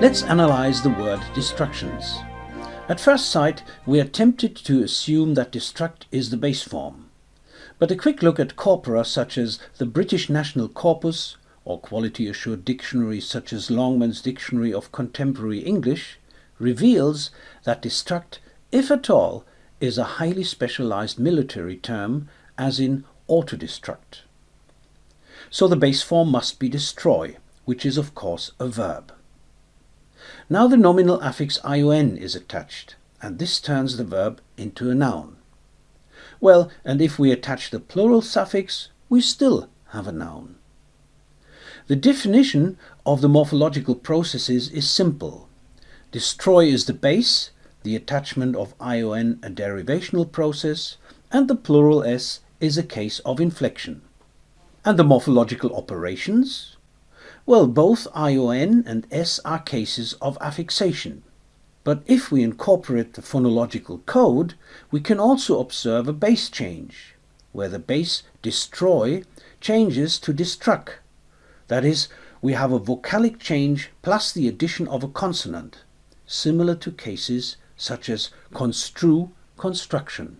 Let's analyze the word destructions. At first sight, we are tempted to assume that destruct is the base form. But a quick look at corpora such as the British National Corpus or quality assured dictionaries such as Longman's Dictionary of Contemporary English reveals that destruct, if at all, is a highly specialized military term as in autodestruct. So the base form must be destroy, which is of course a verb. Now the nominal affix ion is attached, and this turns the verb into a noun. Well, and if we attach the plural suffix, we still have a noun. The definition of the morphological processes is simple. Destroy is the base, the attachment of ion a derivational process, and the plural s is a case of inflection. And the morphological operations? Well, both ion and s are cases of affixation. But if we incorporate the phonological code, we can also observe a base change, where the base destroy changes to destruct. That is, we have a vocalic change plus the addition of a consonant, similar to cases such as construe, construction.